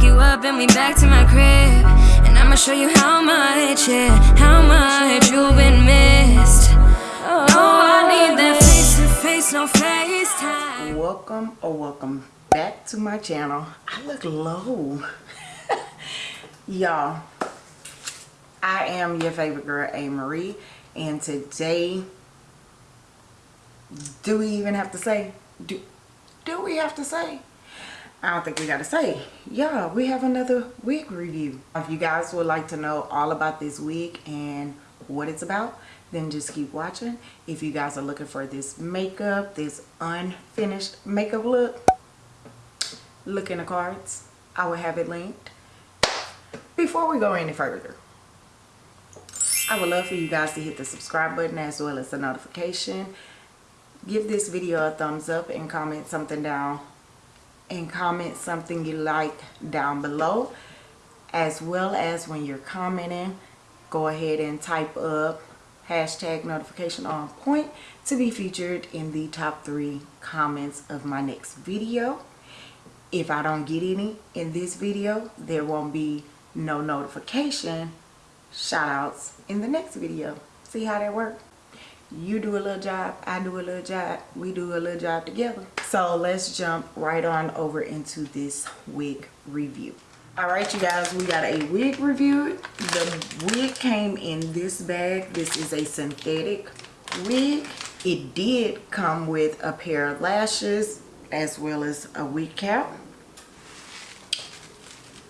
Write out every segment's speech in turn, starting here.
pick you up and we back to my crib. And I'ma show you how much, yeah, how much you've been missed. Oh, I need that face to face, no FaceTime. welcome or welcome back to my channel i look low y'all i am your favorite girl a marie and today do we even have to say do do we have to say I don't think we gotta say yeah we have another wig review. If you guys would like to know all about this wig and what it's about then just keep watching. If you guys are looking for this makeup this unfinished makeup look look in the cards. I will have it linked. Before we go any further i would love for you guys to hit the subscribe button as well as the notification. Give this video a thumbs up and comment something down and comment something you like down below. As well as when you're commenting go ahead and type up hashtag notification on point to be featured in the top three comments of my next video. If I don't get any in this video there won't be no notification shout outs in the next video. See how that works you do a little job I do a little job we do a little job together so let's jump right on over into this wig review. All right you guys we got a wig review. The wig came in this bag. This is a synthetic wig it did come with a pair of lashes as well as a wig cap.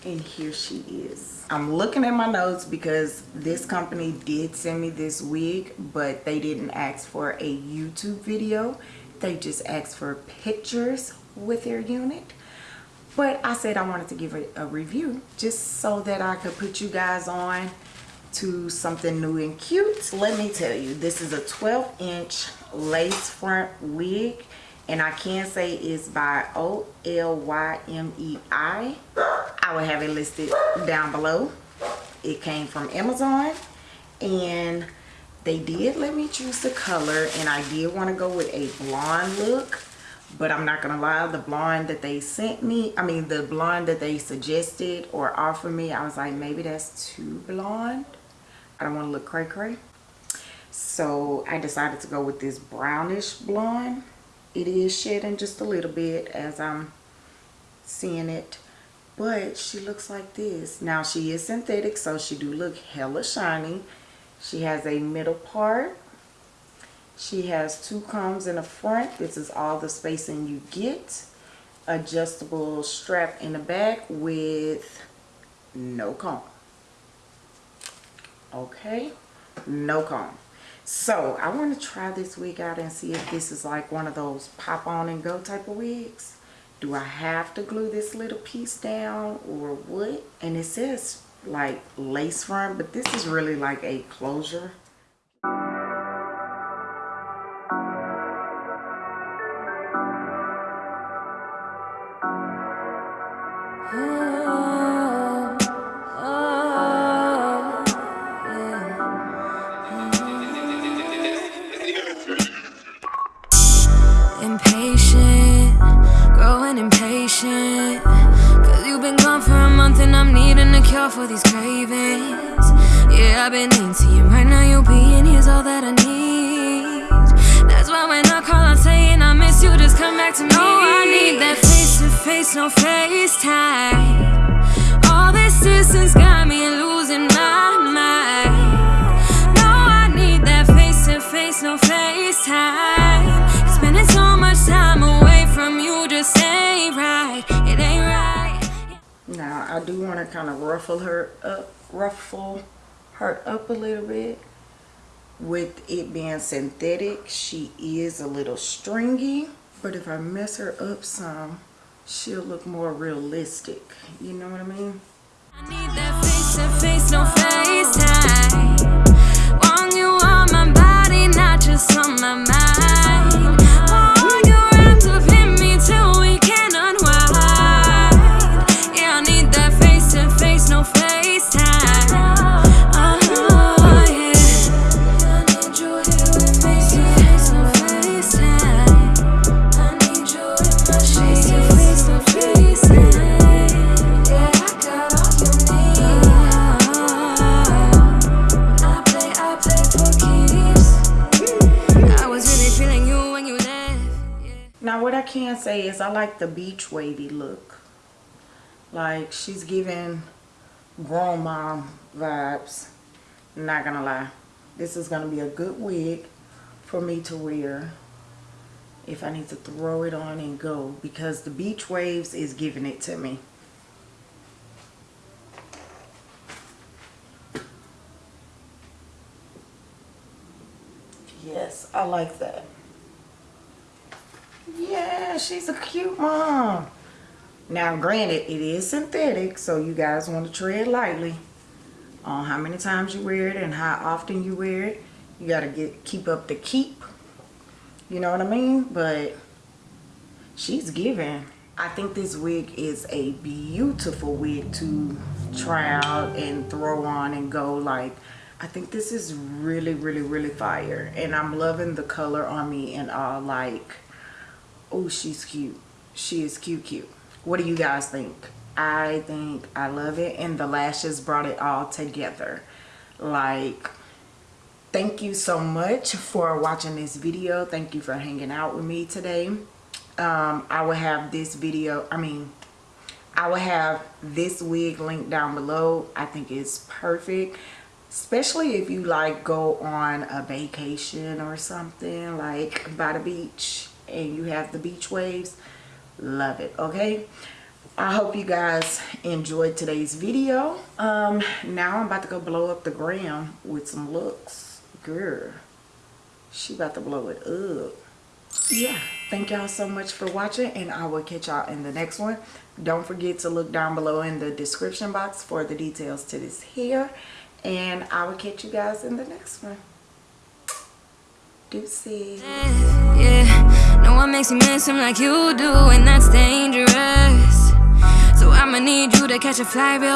And here she is. I'm looking at my notes because this company did send me this wig but they didn't ask for a youtube video they just asked for pictures with their unit but i said i wanted to give it a review just so that i could put you guys on to something new and cute let me tell you this is a 12 inch lace front wig and I can say it's by O-L-Y-M-E-I. I will have it listed down below. It came from Amazon and they did let me choose the color and I did want to go with a blonde look but I'm not gonna lie the blonde that they sent me I mean the blonde that they suggested or offered me I was like maybe that's too blonde. I don't want to look cray cray. So I decided to go with this brownish blonde. It is shedding just a little bit as I'm seeing it but she looks like this. Now she is synthetic so she do look hella shiny she has a middle part. She has two combs in the front. This is all the spacing you get. Adjustable strap in the back with no comb. Okay? No comb. So I want to try this wig out and see if this is like one of those pop on and go type of wigs. Do I have to glue this little piece down or what? And it says like lace front, but this is really like a closure. Cure for these cravings. Yeah, I've been into you right now, you being here's all that I need. That's why when I call, I'm saying I miss you, just come back to me. Oh, I need that face to face, no FaceTime. All this distance got me losing my mind. No, I need that face to face, no FaceTime. Spending so much time away from you just ain't right. Now I do want to kind of ruffle her up, ruffle her up a little bit. With it being synthetic, she is a little stringy. But if I mess her up some, she'll look more realistic. You know what I mean? I can say is I like the beach wavy look. Like she's giving grown mom vibes. Not gonna lie. This is gonna be a good wig for me to wear if I need to throw it on and go because the beach waves is giving it to me. Yes, I like that. She's a cute mom. Now, granted, it is synthetic, so you guys want to tread lightly on how many times you wear it and how often you wear it. You got to get keep up the keep. You know what I mean? But she's giving. I think this wig is a beautiful wig to try out and throw on and go like I think this is really really really fire and I'm loving the color on me and all like oh she's cute. She is cute cute. What do you guys think? I think I love it and the lashes brought it all together. Like thank you so much for watching this video. Thank you for hanging out with me today. Um, I will have this video I mean I will have this wig linked down below. I think it's perfect especially if you like go on a vacation or something like by the beach and you have the beach waves love it okay? I hope you guys enjoyed today's video. Um now I'm about to go blow up the gram with some looks. Girl she about to blow it up. Yeah thank y'all so much for watching and I will catch y'all in the next one. Don't forget to look down below in the description box for the details to this hair and I will catch you guys in the next one. Deuces. Yeah, no one makes me miss him like you do, and that's dangerous. So I'ma need you to catch a flight real